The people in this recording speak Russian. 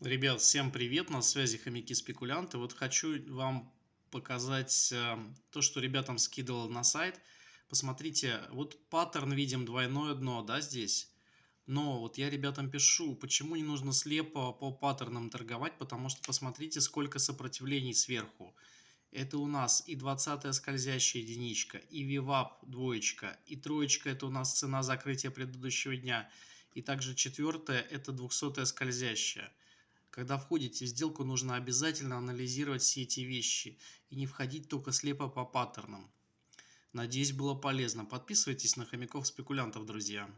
Ребят, всем привет, на связи хомяки-спекулянты. Вот хочу вам показать э, то, что ребятам скидывал на сайт. Посмотрите, вот паттерн видим двойное дно, да, здесь. Но вот я ребятам пишу, почему не нужно слепо по паттернам торговать, потому что посмотрите, сколько сопротивлений сверху. Это у нас и 20 скользящая единичка, и VWAP двоечка, и троечка это у нас цена закрытия предыдущего дня. И также четвертая это 200 скользящая. Когда входите в сделку, нужно обязательно анализировать все эти вещи и не входить только слепо по паттернам. Надеюсь, было полезно. Подписывайтесь на хомяков-спекулянтов, друзья.